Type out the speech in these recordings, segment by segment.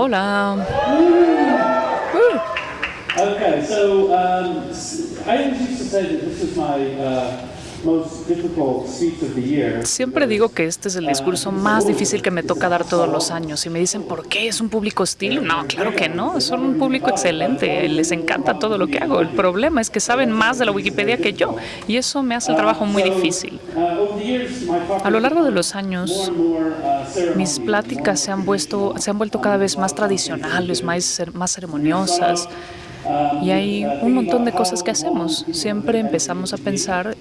Hola. Okay, so um, I used to say that this is my uh, Siempre digo que este es el discurso más difícil que me toca dar todos los años. Y me dicen, ¿por qué? ¿Es un público hostil? No, claro que no. Son un público excelente. Les encanta todo lo que hago. El problema es que saben más de la Wikipedia que yo. Y eso me hace el trabajo muy difícil. A lo largo de los años, mis pláticas se han, vuelto, se han vuelto cada vez más tradicionales, más ceremoniosas. Y hay un montón de cosas que hacemos. Siempre empezamos a pensar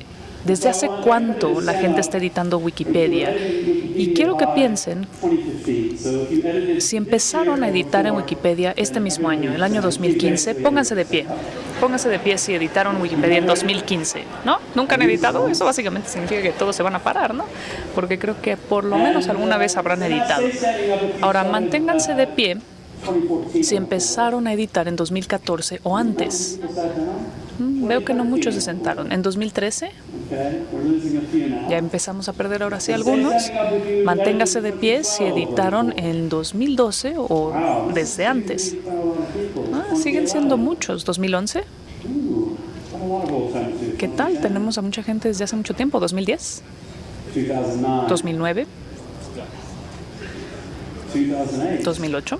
desde hace cuánto la gente está editando Wikipedia. Y quiero que piensen 2015. So if you edited si empezaron a editar en Wikipedia este mismo año, el año 2015, pónganse de pie. Pónganse de pie si editaron Wikipedia en 2015, ¿no? ¿Nunca han editado? Eso básicamente significa que todos se van a parar, ¿no? Porque creo que por lo menos alguna vez habrán editado. Ahora, manténganse de pie 2014. si empezaron a editar en 2014 o antes. Mm, Veo que no muchos se sentaron. En 2013 Ya empezamos a perder ahora sí algunos. Manténgase de pie si editaron en 2012 o desde antes. Ah, siguen siendo muchos. 2011. A lot of old times too. ¿Qué tal? Tenemos a mucha gente desde hace mucho tiempo. 2010, 2009, 2009, 2008, 2008,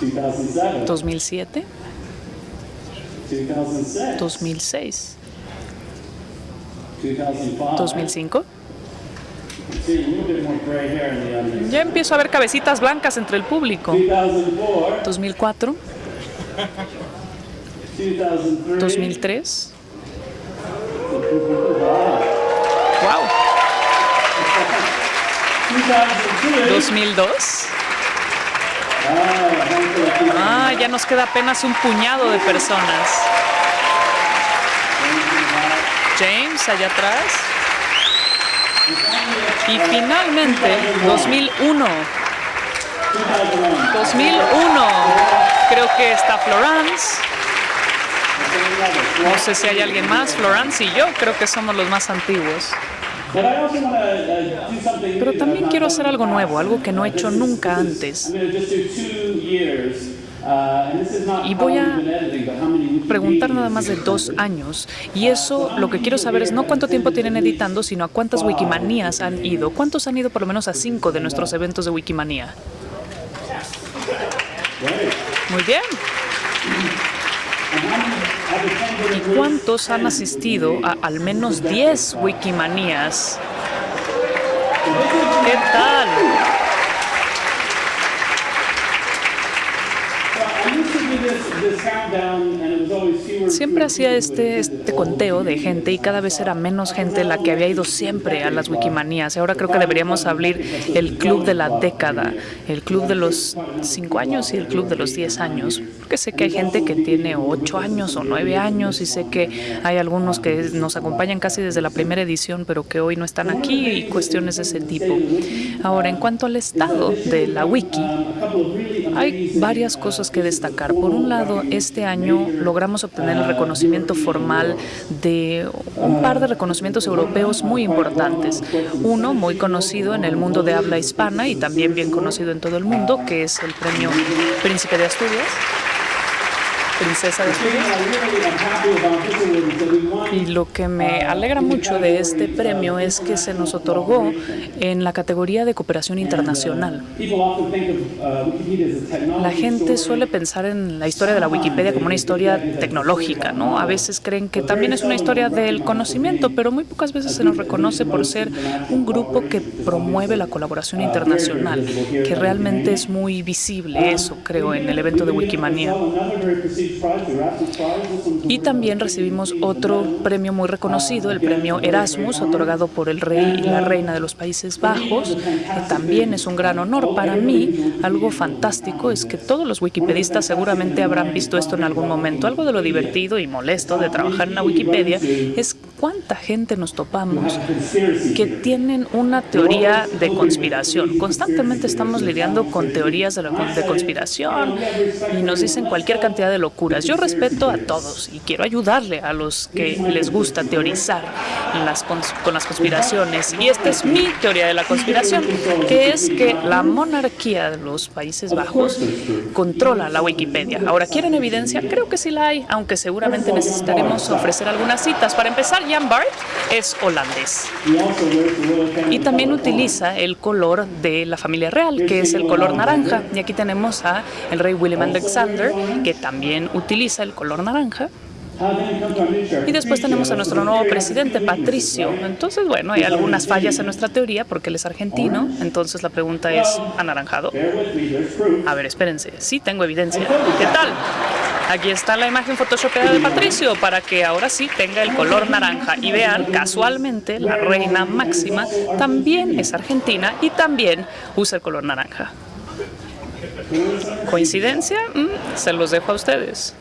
2007, 2007, 2006, 2006, 2005. 2005. See, a little bit more gray hair in the audience. Ya empiezo a ver cabecitas blancas entre el público. 2004, 2004, 2003, 2003. Wow. 2002. 2002. Handful of people. Ah, ya nos queda apenas un puñado de personas. James, allá atrás. Y finalmente, 2001. 2001. Creo que está Florence. No sé si hay alguien más. Florence y yo creo que somos los más antiguos. Pero new. también quiero hacer algo nuevo, algo que no he hecho nunca antes. Uh, Y voy a preguntar nada más de dos años. Y eso lo que quiero saber es no cuánto tiempo tienen editando, sino a cuántas Wikimanías han ido. ¿Cuántos han ido por lo menos a cinco de nuestros eventos de Wikimanía? Muy bien. ¿Y cuántos han asistido a al menos 10 Wikimanías? ¿Qué tal? Siempre hacía este, este conteo de gente y cada vez era menos gente la que había ido siempre a las Wikimanías. Ahora creo que deberíamos abrir el club de la década, el club de los 5 años y el club de los 10 años. Porque sé que hay gente que tiene 8 años o 9 años y sé que hay algunos que nos acompañan casi desde la primera edición, pero que hoy no están aquí y cuestiones de ese tipo. Ahora, en cuanto al estado de la wiki, hay varias cosas que destacar. Por un lado, este año logramos obtener el reconocimiento formal de un par de reconocimientos europeos muy importantes. Uno muy conocido en el mundo de habla hispana y también bien conocido en todo el mundo, que es el premio Príncipe de Asturias. Princesa de Asturias. Y lo que me alegra mucho de este premio es que se nos otorgó en la categoría de cooperación internacional. La gente suele pensar en la historia de la Wikipedia como una historia tecnológica, ¿no? A veces creen que también es una historia del conocimiento, pero muy pocas veces se nos reconoce por ser un grupo que promueve la colaboración internacional, que realmente es muy visible eso, creo, en el evento de Wikimania. Y también recibimos otro premio muy reconocido, el premio Erasmus, otorgado por el rey y la reina de los Países Bajos, que también es un gran honor. Para mí, algo fantástico es que todos los wikipedistas seguramente habrán visto esto en algún momento. Algo de lo divertido y molesto de trabajar en la Wikipedia es cuánta gente nos topamos que tienen una teoría de conspiración. Constantemente estamos lidiando con teorías de, la, conspiración y nos dicen cualquier cantidad de locuras. Yo respeto a todos y quiero ayudarle a los que les gusta teorizar, con las conspiraciones. Y esta es mi teoría de la conspiración, que es que la monarquía de los Países Bajos controla la Wikipedia. Ahora, ¿quieren evidencia? Creo que sí la hay, aunque seguramente necesitaremos ofrecer algunas citas. Para empezar, Jan Bart es holandés y también utiliza el color de la familia real, que es el color naranja. Y aquí tenemos a el rey William Alexander, que también utiliza el color naranja. Y después tenemos a nuestro nuevo presidente, Patricio. Entonces, bueno, hay algunas fallas en nuestra teoría porque él es argentino. Entonces la pregunta es, ¿anaranjado? A ver, espérense. Sí, tengo evidencia. ¿Qué tal? Aquí está la imagen photoshopeada de Patricio para que ahora sí tenga el color naranja. Y vean, casualmente, la reina máxima también es argentina y también usa el color naranja. ¿Coincidencia? Mm, se los dejo a ustedes.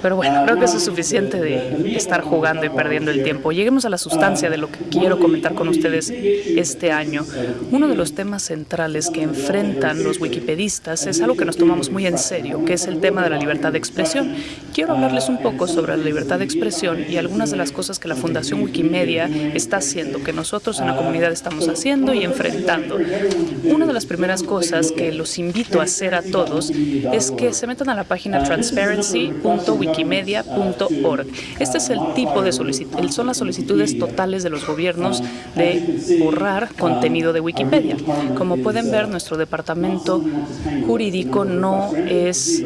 Pero bueno, creo que eso es suficiente de estar jugando y perdiendo el tiempo. Lleguemos a la sustancia de lo que quiero comentar con ustedes este año. Uno de los temas centrales que enfrentan los wikipedistas es algo que nos tomamos muy en serio, que es el tema de la libertad de expresión. Quiero hablarles un poco sobre la libertad de expresión y algunas de las cosas que la Fundación Wikimedia está haciendo, que nosotros en la comunidad estamos haciendo y enfrentando. Una de las primeras cosas que los invito a hacer a todos es que se metan a la página transparency.wikimedia.org. Este es el tipo de solicitud, son las solicitudes totales de los gobiernos de borrar contenido de Wikipedia. Como pueden ver, nuestro departamento jurídico no es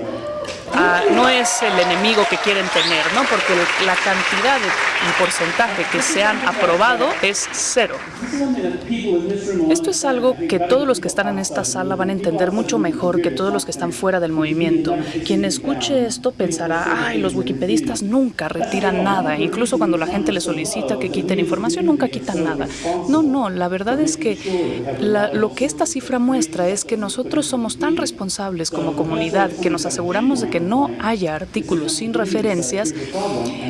no es el enemigo que quieren tener, ¿no? porque la cantidad y porcentaje que se han aprobado es cero. Esto es algo que todos los que están en esta sala van a entender mucho mejor que todos los que están fuera del movimiento. Quien escuche esto pensará, ay, los wikipedistas nunca retiran nada, incluso cuando la gente les solicita que quiten información, nunca quitan nada. No, no, la verdad es que lo que esta cifra muestra es que nosotros somos tan responsables como comunidad que nos aseguramos de que no haya artículos sin referencias,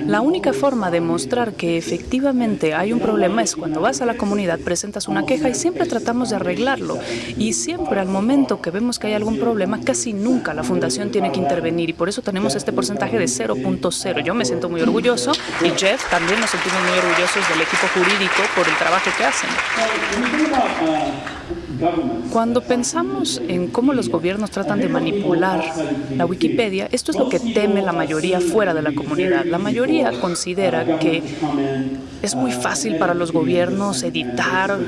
la única forma de mostrar que efectivamente hay un problema es cuando vas a la comunidad, presentas una queja y siempre tratamos de arreglarlo. Y siempre al momento que vemos que hay algún problema, casi nunca la fundación tiene que intervenir y por eso tenemos este porcentaje de 0.0. Yo me siento muy orgulloso y Jeff también nos sentimos muy orgullosos del equipo jurídico por el trabajo que hacen. Cuando pensamos en cómo los gobiernos tratan de manipular la Wikipedia, esto es lo que teme la mayoría fuera de la comunidad. La mayoría considera que es muy fácil para los gobiernos editar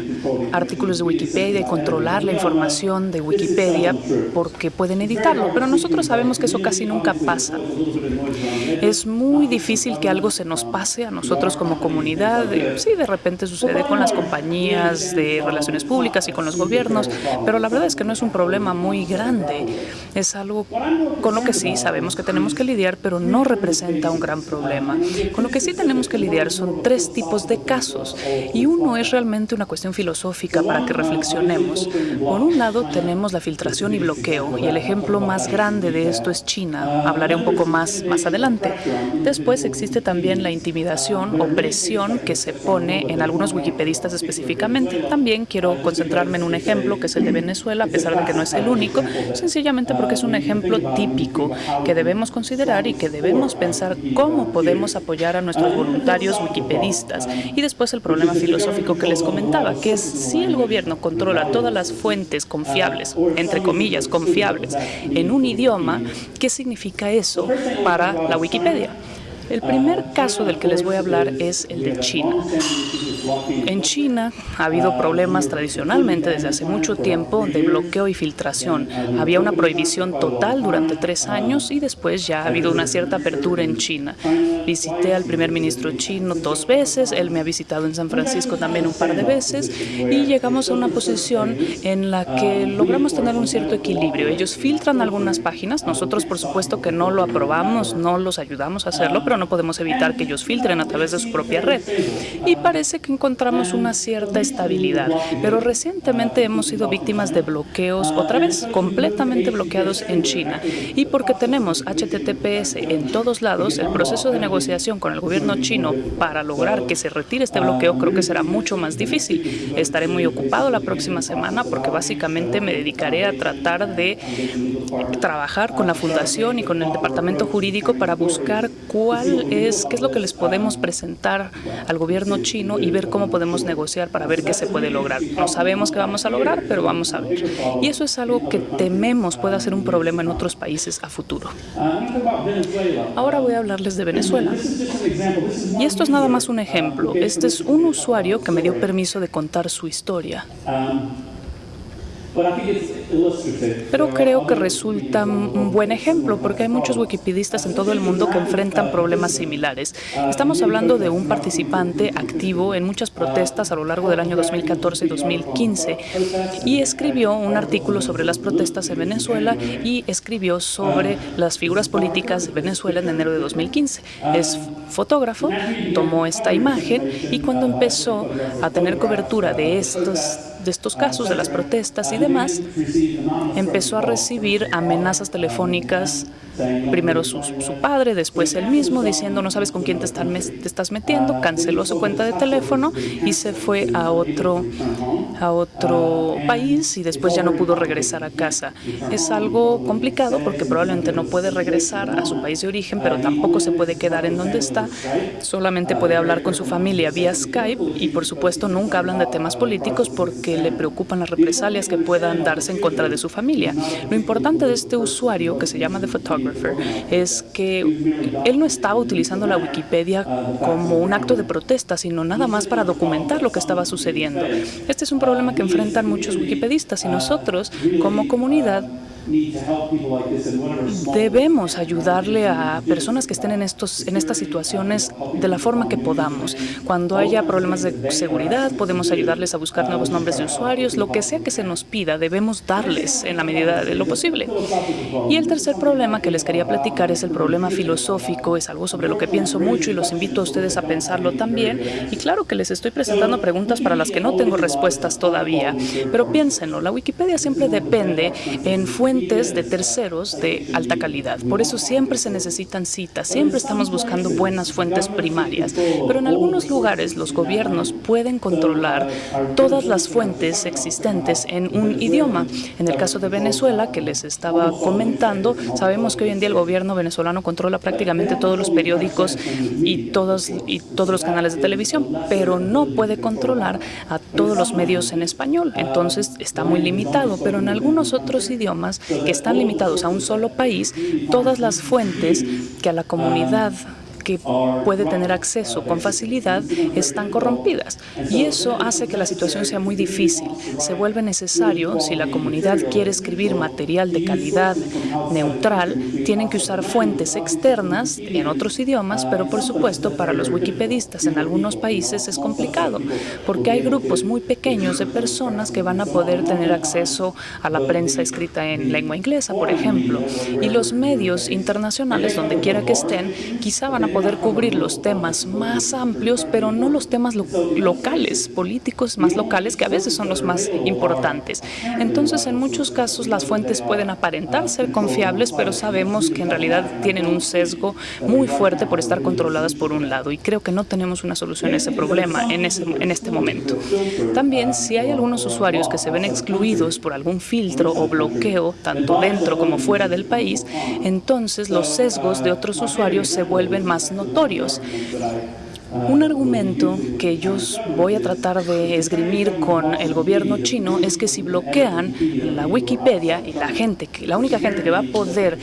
artículos de Wikipedia y controlar la información de Wikipedia porque pueden editarlo, pero nosotros sabemos que eso casi nunca pasa. Es muy difícil que algo se nos pase a nosotros como comunidad. Sí, de repente sucede con las compañías de relaciones públicas y con los gobiernos, pero la verdad es que no es un problema muy grande. Es algo con lo que sí sabemos que tenemos que lidiar, pero no representa un gran problema. Con lo que sí tenemos que lidiar son tres tipos de casos y uno es realmente una cuestión filosófica para que reflexionemos. Por un lado tenemos la filtración y bloqueo y el ejemplo más grande de esto es China. Hablaré un poco más más adelante. Después existe también la intimidación o presión que se pone en algunos wikipedistas específicamente. También quiero concentrarme en un ejemplo que es el de Venezuela, a pesar de que no es el único, sencillamente porque es un ejemplo típico que debemos considerar y que debemos pensar cómo podemos apoyar a nuestros voluntarios wikipedistas. Y después el problema filosófico que les comentaba, que es si el gobierno controla todas las fuentes confiables, entre comillas, confiables, en un idioma, ¿qué significa eso para la Wikipedia? El primer caso del que les voy a hablar es el de China. En China ha habido problemas tradicionalmente desde hace mucho tiempo de bloqueo y filtración. Había una prohibición total durante tres años y después ya ha habido una cierta apertura en China. Visité al primer ministro chino dos veces, él me ha visitado en San Francisco también un par de veces y llegamos a una posición en la que logramos tener un cierto equilibrio. Ellos filtran algunas páginas, nosotros por supuesto que no lo aprobamos, no los ayudamos a hacerlo, pero no podemos evitar que ellos filtren a través de su propia red. Y parece que encontramos una cierta estabilidad, pero recientemente hemos sido víctimas de bloqueos, otra vez, completamente bloqueados en China. Y porque tenemos HTTPS en todos lados, el proceso de negociación con el gobierno chino para lograr que se retire este bloqueo creo que será mucho más difícil. Estaré muy ocupado la próxima semana porque básicamente me dedicaré a tratar de trabajar con la fundación y con el departamento jurídico para buscar cuál es, qué es lo que les podemos presentar al gobierno chino y ver cómo podemos negociar para ver qué se puede lograr. No sabemos qué vamos a lograr, pero vamos a ver. Y eso es algo que tememos pueda ser un problema en otros países a futuro. Ahora voy a hablarles de Venezuela. Y esto es nada más un ejemplo. Este es un usuario que me dio permiso de contar su historia. Pero creo que resulta un buen ejemplo porque hay muchos wikipedistas en todo el mundo que enfrentan problemas similares. Estamos hablando de un participante activo en muchas protestas a lo largo del año 2014 y 2015 y escribió un artículo sobre las protestas en Venezuela y escribió sobre las figuras políticas de Venezuela en enero de 2015. Es fotógrafo, tomó esta imagen y cuando empezó a tener cobertura de estos de estos casos, de las protestas y demás, empezó a recibir amenazas telefónicas primero su, su, padre, después él mismo, diciendo no sabes con quién te, están, te estás metiendo, canceló su cuenta de teléfono y se fue a otro, a otro país y después ya no pudo regresar a casa. Es algo complicado porque probablemente no puede regresar a su país de origen, pero tampoco se puede quedar en donde está, solamente puede hablar con su familia vía Skype y por supuesto nunca hablan de temas políticos porque le preocupan las represalias que puedan darse en contra de su familia. Lo importante de este usuario, que se llama The Photographer, es que él no estaba utilizando la Wikipedia como un acto de protesta, sino nada más para documentar lo que estaba sucediendo. Este es un problema que enfrentan muchos wikipedistas y nosotros, como comunidad, Debemos ayudarle a personas que estén en, estos, en estas situaciones de la forma que podamos. Cuando haya problemas de seguridad, podemos ayudarles a buscar nuevos nombres de usuarios. Lo que sea que se nos pida, debemos darles en la medida de lo posible. Y el tercer problema que les quería platicar es el problema filosófico. Es algo sobre lo que pienso mucho y los invito a ustedes a pensarlo también. Y claro que les estoy presentando preguntas para las que no tengo respuestas todavía. Pero piénsenlo, la Wikipedia siempre depende en fuentes de terceros de alta calidad. Por eso siempre se necesitan citas, siempre estamos buscando buenas fuentes primarias. Pero en algunos lugares los gobiernos pueden controlar todas las fuentes existentes en un idioma. En el caso de Venezuela, que les estaba comentando, sabemos que hoy en día el gobierno venezolano controla prácticamente todos los periódicos y todos, y todos los canales de televisión, pero no puede controlar a todos los medios en español. Entonces está muy limitado, pero en algunos otros idiomas que están limitados a un solo país, todas las fuentes que a la comunidad que puede tener acceso con facilidad están corrompidas. Y eso hace que la situación sea muy difícil. Se vuelve necesario, si la comunidad quiere escribir material de calidad neutral, tienen que usar fuentes externas en otros idiomas, pero por supuesto para los wikipedistas en algunos países es complicado, porque hay grupos muy pequeños de personas que van a poder tener acceso a la prensa escrita en lengua inglesa, por ejemplo, y los medios internacionales, donde quiera que estén, quizá van a poder cubrir los temas más amplios, pero no los temas locales, políticos más locales, que a veces son los más importantes. Entonces, en muchos casos, las fuentes pueden aparentar ser confiables, pero sabemos que en realidad tienen un sesgo muy fuerte por estar controladas por un lado, y creo que no tenemos una solución a ese problema en, ese, en este momento. También, si hay algunos usuarios que se ven excluidos por algún filtro o bloqueo, tanto dentro como fuera del país, entonces los sesgos de otros usuarios se vuelven más notorios. Un argumento que yo voy a tratar de esgrimir con el gobierno chino es que si bloquean la Wikipedia y la gente, la única gente que va a poder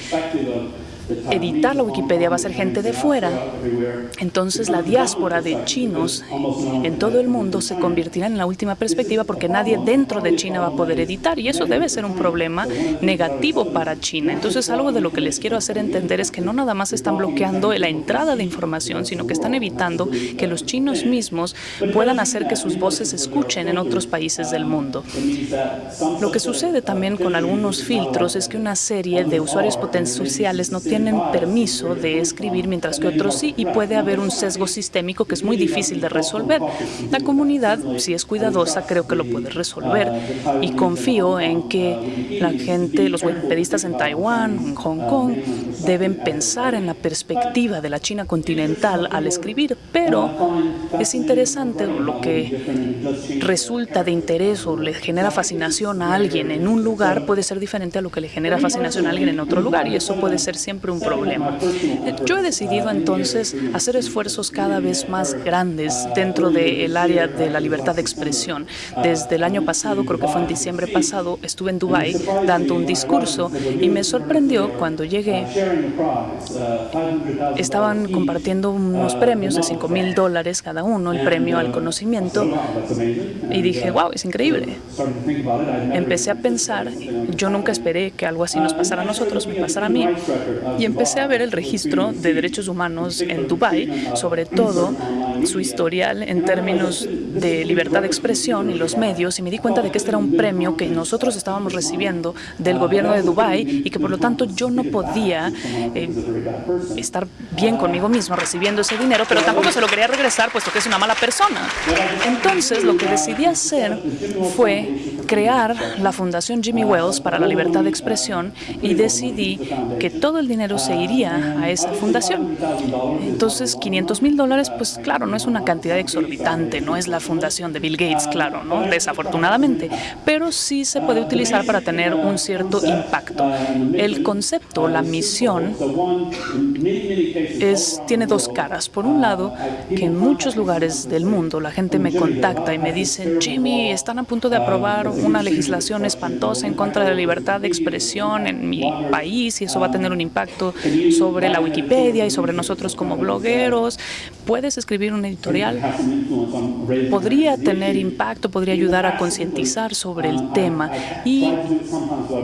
editar la Wikipedia va a ser gente de fuera. Entonces la diáspora de chinos en todo el mundo se convertirá en la última perspectiva porque nadie dentro de China va a poder editar y eso debe ser un problema negativo para China. Entonces algo de lo que les quiero hacer entender es que no nada más están bloqueando la entrada de información, sino que están evitando que los chinos mismos puedan hacer que sus voces se escuchen en otros países del mundo. Lo que sucede también con algunos filtros es que una serie de usuarios potenciales no tienen tienen permiso de escribir mientras que otros sí y puede haber un sesgo sistémico que es muy difícil de resolver. La comunidad, si es cuidadosa, creo que lo puede resolver y confío en que la gente, los wikipedistas en Taiwán, en Hong Kong, deben pensar en la perspectiva de la China continental al escribir, pero es interesante lo que resulta de interés o le genera fascinación a alguien en un lugar puede ser diferente a lo que le genera fascinación a alguien en otro lugar y eso puede ser siempre un problema. Yo he decidido entonces hacer esfuerzos cada vez más grandes dentro del área de la libertad de expresión. Desde el año pasado, creo que fue en diciembre pasado, estuve en Dubái dando un discurso y me sorprendió cuando llegué. Estaban compartiendo unos premios de 5 mil dólares cada uno, el premio al conocimiento, y dije, wow, es increíble. Empecé a pensar, yo nunca esperé que algo así nos pasara a nosotros, me pasara a mí, y empecé a ver el registro de derechos humanos en Dubái, sobre todo su historial en términos de libertad de expresión y los medios, y me di cuenta de que este era un premio que nosotros estábamos recibiendo del gobierno de Dubái y que por lo tanto yo no podía eh, estar bien conmigo mismo recibiendo ese dinero, pero tampoco se lo quería regresar puesto que es una mala persona. Entonces lo que decidí hacer fue crear la Fundación Jimmy Wells para la libertad de expresión y decidí que todo el dinero se iría a esa fundación. Entonces, 500 mil dólares, pues claro, no es una cantidad exorbitante, no es la fundación de Bill Gates, claro, ¿no? desafortunadamente, pero sí se puede utilizar para tener un cierto impacto. El concepto, la misión, es, tiene dos caras. Por un lado, que en muchos lugares del mundo la gente me contacta y me dice, Jimmy, están a punto de aprobar una legislación espantosa en contra de la libertad de expresión en mi país y eso va a tener un impacto sobre la Wikipedia y sobre nosotros como blogueros. ¿Puedes escribir un editorial? Podría tener impacto, podría ayudar a concientizar sobre el tema. Y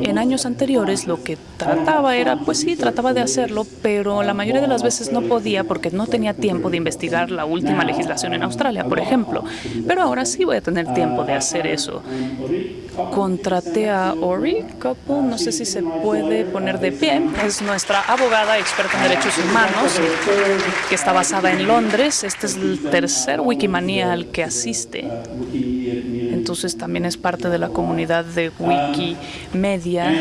en años anteriores lo que trataba era, pues sí, trataba de hacerlo, pero la mayoría de las veces no podía porque no tenía tiempo de investigar la última legislación en Australia, por ejemplo. Pero ahora sí voy a tener tiempo de hacer eso. Contraté a Ori Couple, no sé si se puede poner de pie, es nuestra abogada experta en derechos humanos que está basada en Londres. Este es el tercer Wikimania al que asiste. Entonces también es parte de la comunidad de Wikimedia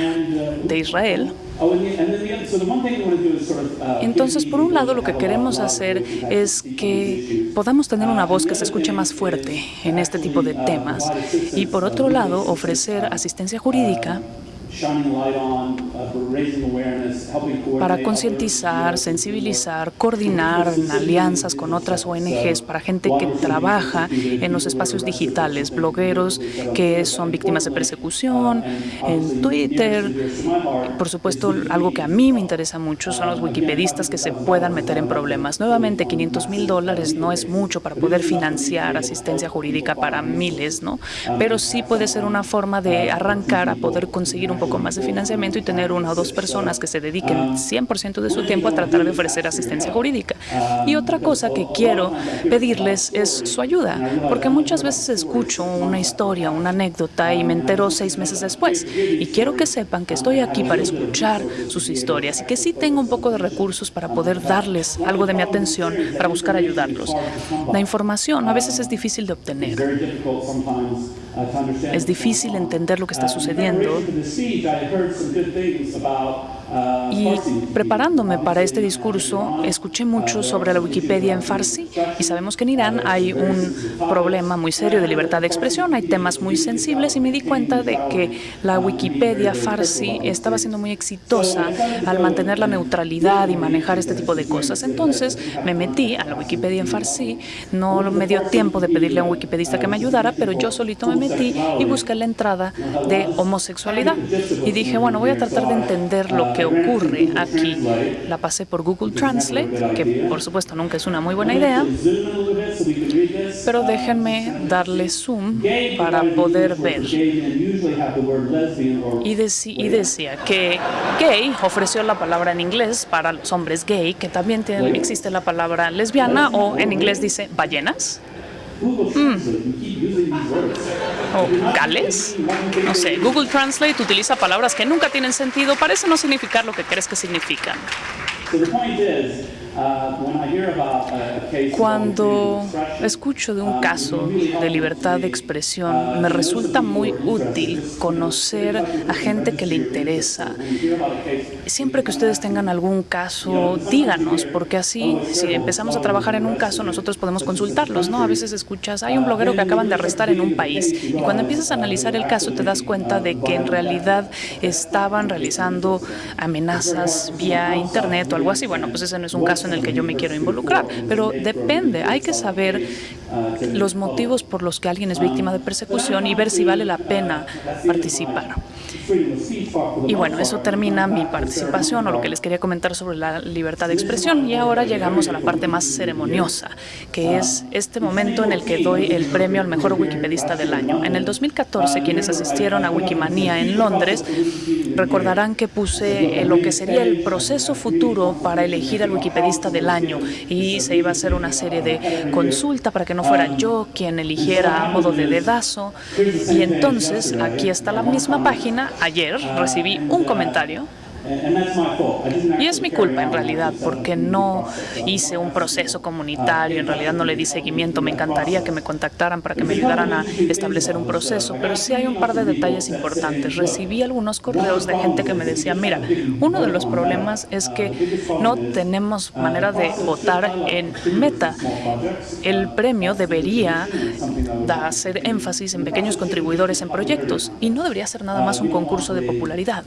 de Israel. Entonces, por un lado, lo que queremos hacer es que podamos tener una voz que se escuche más fuerte en este tipo de temas y, por otro lado, ofrecer asistencia jurídica para concientizar, sensibilizar, coordinar alianzas con otras ONGs para gente que trabaja en los espacios digitales, blogueros que son víctimas de persecución, en Twitter. Por supuesto, algo que a mí me interesa mucho son los wikipedistas que se puedan meter en problemas. Nuevamente, 500 mil dólares no es mucho para poder financiar asistencia jurídica para miles, ¿no? Pero sí puede ser una forma de arrancar a poder conseguir un poco más de financiamiento y tener una o dos personas que se dediquen 100% de su tiempo a tratar de ofrecer asistencia jurídica. Y otra cosa que quiero pedirles es su ayuda, porque muchas veces escucho una historia, una anécdota y me entero seis meses después. Y quiero que sepan que estoy aquí para escuchar sus historias y que sí tengo un poco de recursos para poder darles algo de mi atención para buscar ayudarlos. La información a veces es difícil de obtener. Es difícil entender lo que está sucediendo y preparándome para este discurso, escuché mucho sobre la Wikipedia en Farsi y sabemos que en Irán hay un problema muy serio de libertad de expresión, hay temas muy sensibles y me di cuenta de que la Wikipedia Farsi estaba siendo muy exitosa al mantener la neutralidad y manejar este tipo de cosas. Entonces me metí a la Wikipedia en Farsi, no me dio tiempo de pedirle a un wikipedista que me ayudara, pero yo solito me metí y busqué la entrada de homosexualidad y dije, bueno, voy a tratar de entender lo que ocurre aquí. La pasé por Google Translate, que por supuesto nunca es una muy buena idea, pero déjenme darle zoom para poder ver. Y, y decía que gay ofreció la palabra en inglés para los hombres gay, que también tiene, existe la palabra lesbiana o en inglés dice ballenas. Mm. ¿O gales? No sé, Google Translate utiliza palabras que nunca tienen sentido, parece no significar lo que crees que significan. Uh, Cuando escucho de un caso de libertad de expresión, me resulta muy útil conocer a gente que le interesa. Siempre que ustedes tengan algún caso, díganos, porque así, si empezamos a trabajar en un caso, nosotros podemos consultarlos, ¿no? A veces escuchas, hay un bloguero que acaban de arrestar en un país, y cuando empiezas a analizar el caso te das cuenta de que en realidad estaban realizando amenazas vía internet o algo así. Bueno, pues ese no es un caso en el que yo me quiero involucrar, pero depende, hay que saber los motivos por los que alguien es víctima de persecución y ver si vale la pena participar. Y bueno, eso termina mi participación o lo que les quería comentar sobre la libertad de expresión. Y ahora llegamos a la parte más ceremoniosa, que es este momento en el que doy el premio al mejor wikipedista del año. En el 2014, quienes asistieron a Wikimania en Londres recordarán que puse lo que sería el proceso futuro para elegir al wikipedista del año y se iba a hacer una serie de consulta para que no fuera yo quien eligiera a modo de dedazo. Y entonces, aquí está la misma página. Ayer recibí un comentario y es mi culpa en realidad, porque no hice un proceso comunitario, en realidad no le di seguimiento. Me encantaría que me contactaran para que me ayudaran a establecer un proceso, pero sí hay un par de detalles importantes. Recibí algunos correos de gente que me decía, mira, uno de los problemas es que no tenemos manera de votar en meta. El premio debería hacer énfasis en pequeños contribuidores en proyectos y no debería ser nada más un concurso de popularidad.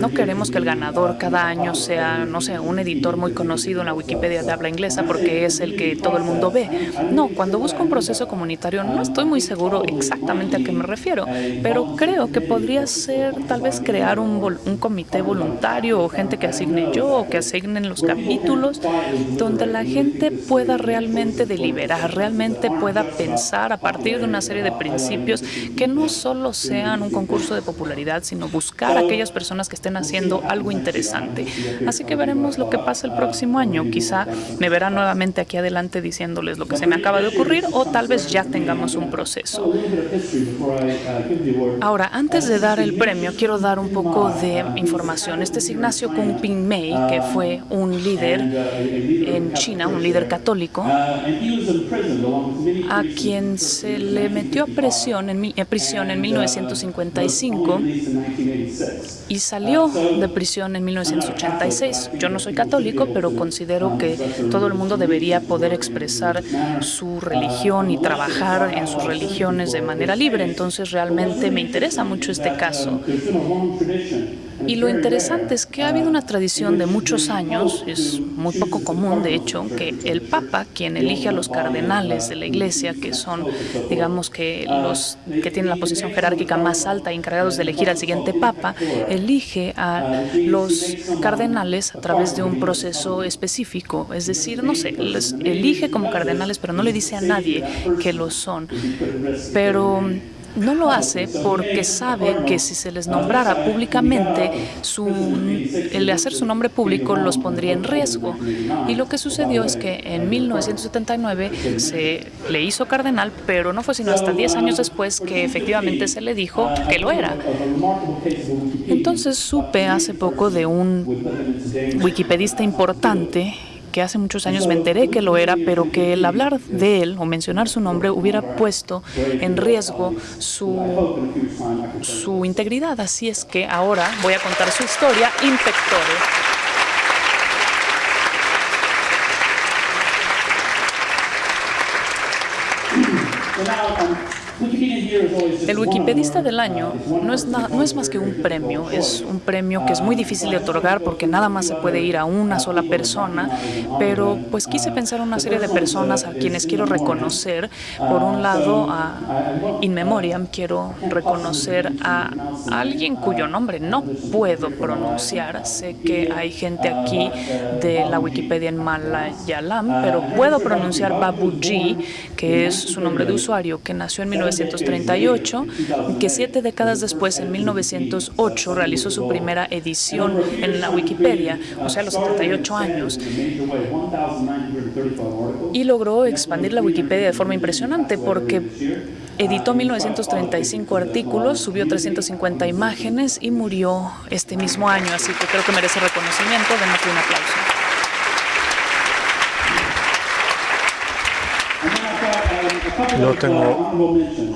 No queremos que el ganador cada año sea, no sé, un editor muy conocido en la Wikipedia de habla inglesa porque es el que todo el mundo ve. No, cuando busco un proceso comunitario no estoy muy seguro exactamente a qué me refiero, pero creo que podría ser tal vez crear un, un comité voluntario o gente que asigne yo o que asignen los capítulos donde la gente pueda realmente deliberar, realmente pueda pensar a partir de una serie de principios que no solo sean un concurso de popularidad, sino buscar a aquellas personas que estén haciendo algo interesante. Así que veremos lo que pasa el próximo año. Quizá me verán nuevamente aquí adelante diciéndoles lo que se me acaba de ocurrir o tal vez ya tengamos un proceso. Ahora, antes de dar el premio, quiero dar un poco de información. Este es Ignacio Kung Ping Mei, que fue un líder en China, un líder católico, a quien se le metió a presión en, prisión en 1955 y salió de prisión en 1986. Yo no soy católico, pero considero que todo el mundo debería poder expresar su religión y trabajar en sus religiones de manera libre. Entonces realmente me interesa mucho este caso. Y lo interesante es que ha habido una tradición de muchos años, es muy poco común de hecho, que el Papa, quien elige a los cardenales de la Iglesia, que son, digamos que los que tienen la posición jerárquica más alta y encargados de elegir al siguiente Papa, elige a los cardenales a través de un proceso específico, es decir, no sé, les elige como cardenales, pero no le dice a nadie que lo son. Pero no lo hace porque sabe que si se les nombrara públicamente, su, el hacer su nombre público los pondría en riesgo. Y lo que sucedió es que en 1979 se le hizo cardenal, pero no fue sino hasta 10 años después que efectivamente se le dijo que lo era. Entonces supe hace poco de un wikipedista importante que hace muchos años me enteré que lo era, pero que el hablar de él o mencionar su nombre hubiera puesto en riesgo su, su integridad. Así es que ahora voy a contar su historia, Inspectore. El Wikipedista del año no es, no es más que un premio, es un premio que es muy difícil de otorgar porque nada más se puede ir a una sola persona, pero pues quise pensar en una serie de personas a quienes quiero reconocer. Por un lado, a In Memoriam quiero reconocer a alguien cuyo nombre no puedo pronunciar. Sé que hay gente aquí de la Wikipedia en Malayalam, pero puedo pronunciar Babuji, que es su nombre de usuario, que nació en 1938, que siete décadas después, en 1908, realizó su primera edición en la Wikipedia, o sea, a los 78 años, y logró expandir la Wikipedia de forma impresionante porque editó 1935 artículos, subió 350 imágenes y murió este mismo año, así que creo que merece reconocimiento. Denle un aplauso. Luego tengo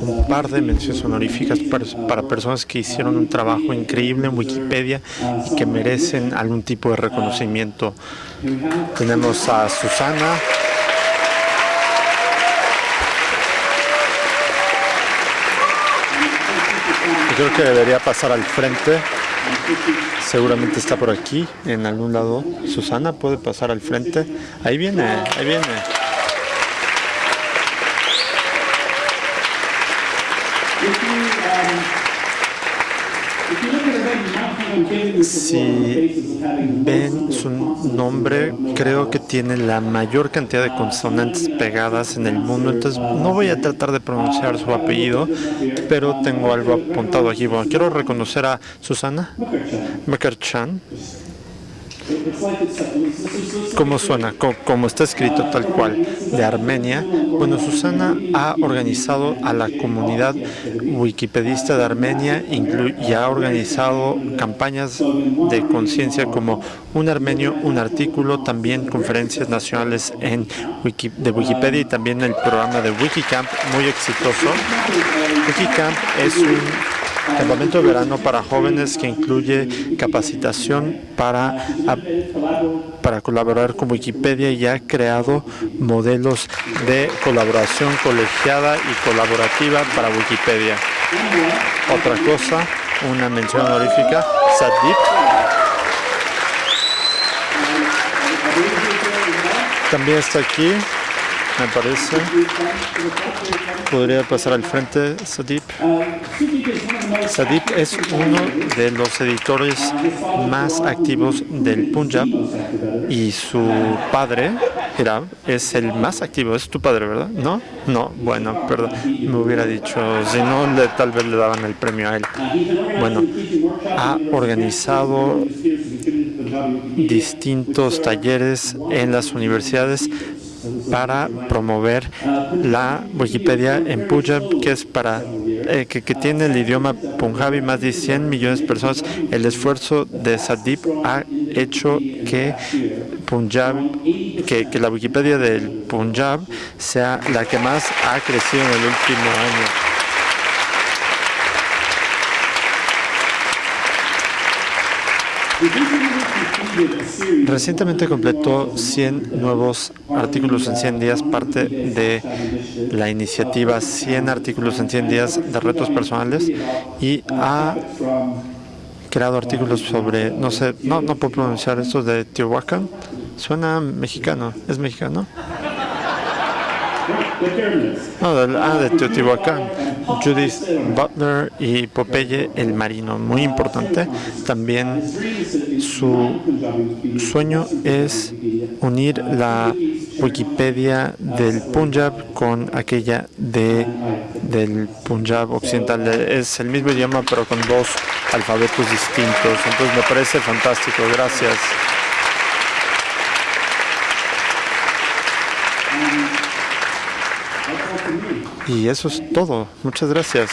un par de menciones honoríficas para, para personas que hicieron un trabajo increíble en Wikipedia y que merecen algún tipo de reconocimiento. Tenemos a Susana, creo que debería pasar al frente. Seguramente está por aquí, en algún lado. Susana puede pasar al frente. Ahí viene, ahí viene. Si ven su nombre, creo que tiene la mayor cantidad de consonantes pegadas en el mundo, entonces no voy a tratar de pronunciar su apellido, pero tengo algo apuntado aquí. Bueno, quiero reconocer a Susana Mekarchan. ¿Cómo suena? Como está escrito tal cual, de Armenia. Bueno, Susana ha organizado a la comunidad wikipedista de Armenia y ha organizado campañas de conciencia como un armenio, un artículo, también conferencias nacionales en de Wikipedia y también el programa de Wikicamp, muy exitoso. Wikicamp es un campamento de verano para jóvenes que incluye capacitación para, para colaborar con Wikipedia y ha creado modelos de colaboración colegiada y colaborativa para Wikipedia. Otra cosa, una mención honorífica, SADIP. También está aquí me parece. Podría pasar al frente, Sadip. Sadip es uno de los editores más activos del Punjab y su padre, Hirab, es el más activo. Es tu padre, ¿verdad? ¿No? No, bueno, perdón. Me hubiera dicho, si no, le, tal vez le daban el premio a él. Bueno, ha organizado distintos talleres en las universidades para promover la Wikipedia en Punjab, que es para eh, que, tiene el idioma punjabi más de 100 millones de personas. El esfuerzo de Sadip ha hecho que Punjab, que, que la Wikipedia del Punjab sea la que más ha crecido en el último año. Recientemente completó 100 nuevos artículos en 100 días, parte de la iniciativa 100 artículos en 100 días de retos personales y ha creado artículos sobre, no sé, no, no puedo pronunciar esto de Teotihuacán, suena mexicano, ¿es mexicano? Ah, de Teotihuacán. Judith Butler y Popeye el Marino, muy importante. También su sueño es unir la Wikipedia del Punjab con aquella de del Punjab occidental. Es el mismo idioma pero con dos alfabetos distintos. Entonces me parece fantástico. Gracias. Y eso es todo. Muchas gracias.